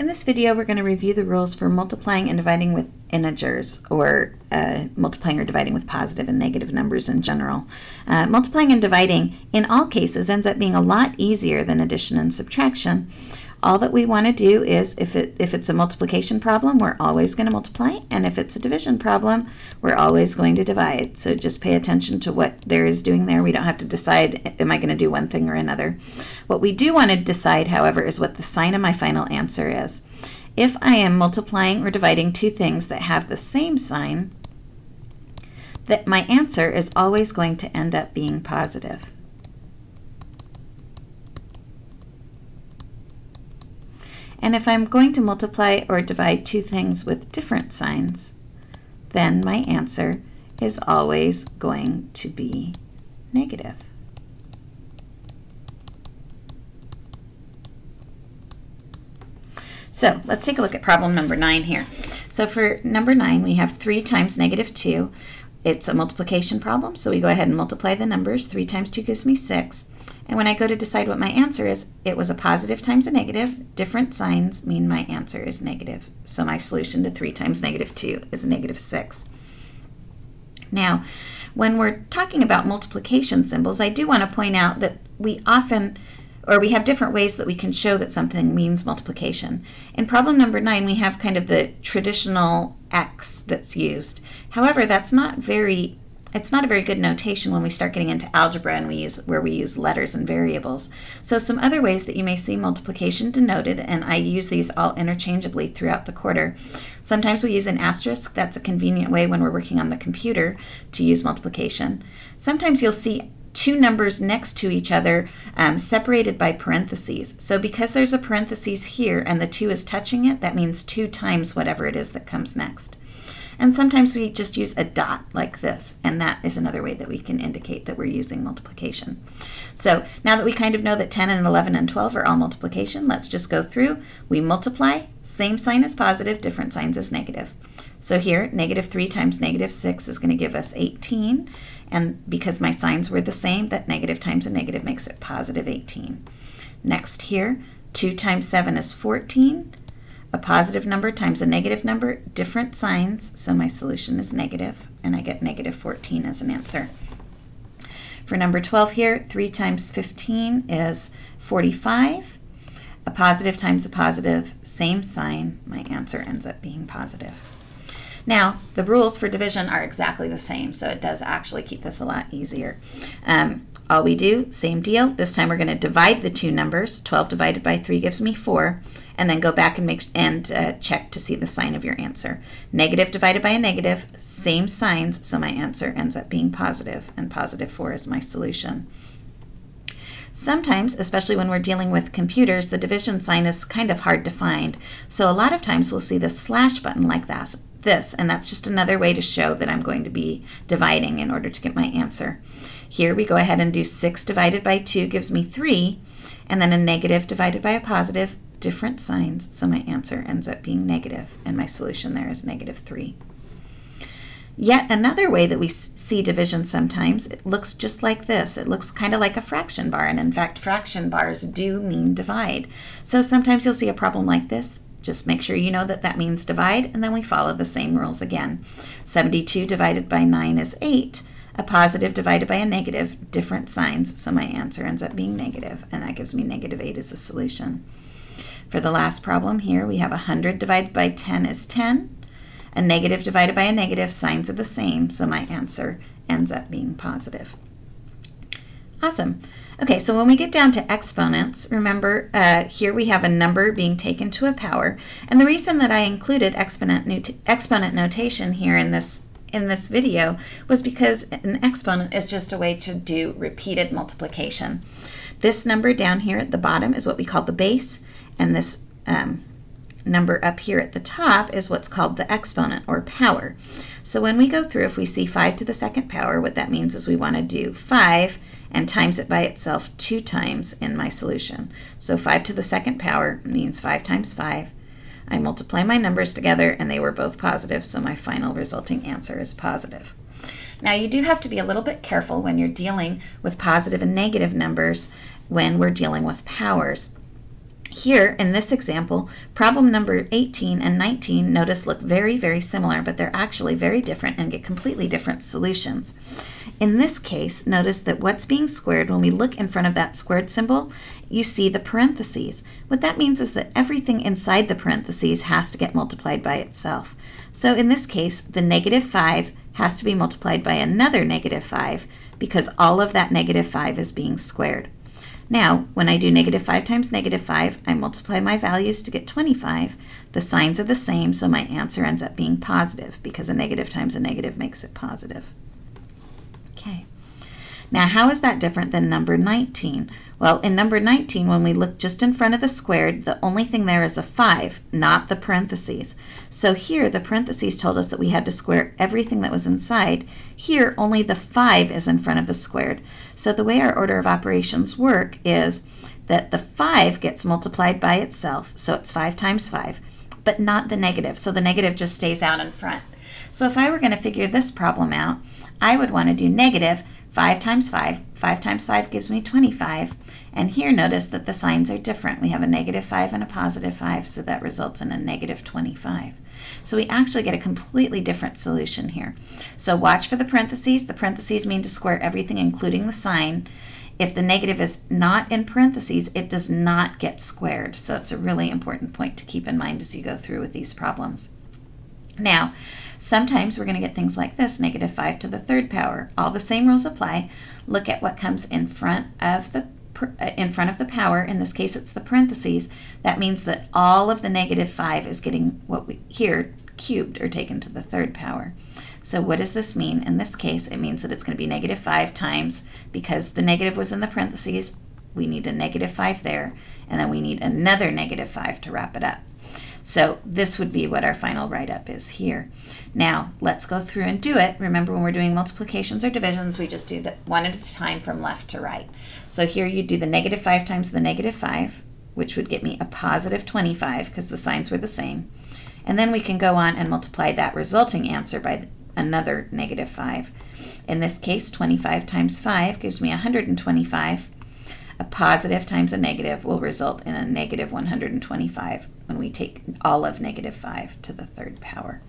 In this video, we're going to review the rules for multiplying and dividing with integers, or uh, multiplying or dividing with positive and negative numbers in general. Uh, multiplying and dividing, in all cases, ends up being a lot easier than addition and subtraction. All that we want to do is, if, it, if it's a multiplication problem, we're always going to multiply, and if it's a division problem, we're always going to divide. So just pay attention to what there is doing there. We don't have to decide, am I going to do one thing or another. What we do want to decide, however, is what the sign of my final answer is. If I am multiplying or dividing two things that have the same sign, that my answer is always going to end up being positive. And if I'm going to multiply or divide two things with different signs, then my answer is always going to be negative. So let's take a look at problem number 9 here. So for number 9, we have 3 times negative 2. It's a multiplication problem, so we go ahead and multiply the numbers. 3 times 2 gives me 6. And when I go to decide what my answer is, it was a positive times a negative. Different signs mean my answer is negative. So my solution to 3 times negative 2 is negative 6. Now, when we're talking about multiplication symbols, I do want to point out that we often, or we have different ways that we can show that something means multiplication. In problem number 9, we have kind of the traditional x that's used. However, that's not very it's not a very good notation when we start getting into algebra and we use where we use letters and variables. So some other ways that you may see multiplication denoted, and I use these all interchangeably throughout the quarter. Sometimes we use an asterisk. That's a convenient way when we're working on the computer to use multiplication. Sometimes you'll see two numbers next to each other um, separated by parentheses. So because there's a parentheses here and the 2 is touching it, that means 2 times whatever it is that comes next. And sometimes we just use a dot like this, and that is another way that we can indicate that we're using multiplication. So now that we kind of know that 10 and 11 and 12 are all multiplication, let's just go through. We multiply, same sign as positive, different signs as negative. So here, negative 3 times negative 6 is going to give us 18. And because my signs were the same, that negative times a negative makes it positive 18. Next here, 2 times 7 is 14 a positive number times a negative number, different signs, so my solution is negative, and I get negative 14 as an answer. For number 12 here, 3 times 15 is 45. A positive times a positive, same sign, my answer ends up being positive. Now, the rules for division are exactly the same, so it does actually keep this a lot easier. Um, all we do, same deal. This time we're going to divide the two numbers. 12 divided by 3 gives me 4 and then go back and make and uh, check to see the sign of your answer. Negative divided by a negative, same signs, so my answer ends up being positive, and positive 4 is my solution. Sometimes, especially when we're dealing with computers, the division sign is kind of hard to find. So a lot of times we'll see the slash button like this, this, and that's just another way to show that I'm going to be dividing in order to get my answer. Here we go ahead and do 6 divided by 2 gives me 3, and then a negative divided by a positive different signs, so my answer ends up being negative, and my solution there is negative 3. Yet another way that we see division sometimes, it looks just like this. It looks kind of like a fraction bar, and in fact, fraction bars do mean divide. So sometimes you'll see a problem like this. Just make sure you know that that means divide, and then we follow the same rules again. 72 divided by 9 is 8. A positive divided by a negative, different signs, so my answer ends up being negative, and that gives me negative 8 as the solution. For the last problem here, we have 100 divided by 10 is 10. A negative divided by a negative, signs are the same, so my answer ends up being positive. Awesome. Okay, so when we get down to exponents, remember uh, here we have a number being taken to a power. And the reason that I included exponent, not exponent notation here in this in this video was because an exponent is just a way to do repeated multiplication. This number down here at the bottom is what we call the base and this um, number up here at the top is what's called the exponent or power. So when we go through, if we see 5 to the second power, what that means is we want to do 5 and times it by itself two times in my solution. So 5 to the second power means 5 times 5. I multiply my numbers together and they were both positive, so my final resulting answer is positive. Now you do have to be a little bit careful when you're dealing with positive and negative numbers when we're dealing with powers. Here, in this example, problem number 18 and 19, notice look very, very similar, but they're actually very different and get completely different solutions. In this case, notice that what's being squared, when we look in front of that squared symbol, you see the parentheses. What that means is that everything inside the parentheses has to get multiplied by itself. So in this case, the negative 5 has to be multiplied by another negative 5 because all of that negative 5 is being squared. Now, when I do negative 5 times negative 5, I multiply my values to get 25. The signs are the same, so my answer ends up being positive because a negative times a negative makes it positive. Now, how is that different than number 19? Well, in number 19, when we look just in front of the squared, the only thing there is a 5, not the parentheses. So here, the parentheses told us that we had to square everything that was inside. Here, only the 5 is in front of the squared. So the way our order of operations work is that the 5 gets multiplied by itself, so it's 5 times 5, but not the negative, so the negative just stays out in front. So if I were going to figure this problem out, I would want to do negative 5 times 5. 5 times 5 gives me 25. And here notice that the signs are different. We have a negative 5 and a positive 5, so that results in a negative 25. So we actually get a completely different solution here. So watch for the parentheses. The parentheses mean to square everything, including the sign. If the negative is not in parentheses, it does not get squared. So it's a really important point to keep in mind as you go through with these problems. Now, Sometimes we're going to get things like this, negative 5 to the third power. All the same rules apply. Look at what comes in front of the uh, in front of the power, in this case it's the parentheses, that means that all of the negative 5 is getting what we here cubed or taken to the third power. So what does this mean? In this case, it means that it's going to be negative 5 times, because the negative was in the parentheses, we need a negative 5 there, and then we need another negative 5 to wrap it up. So this would be what our final write-up is here. Now, let's go through and do it. Remember, when we're doing multiplications or divisions, we just do that one at a time from left to right. So here you do the negative 5 times the negative 5, which would get me a positive 25 because the signs were the same. And then we can go on and multiply that resulting answer by another negative 5. In this case, 25 times 5 gives me 125. A positive times a negative will result in a negative 125 when we take all of negative 5 to the third power.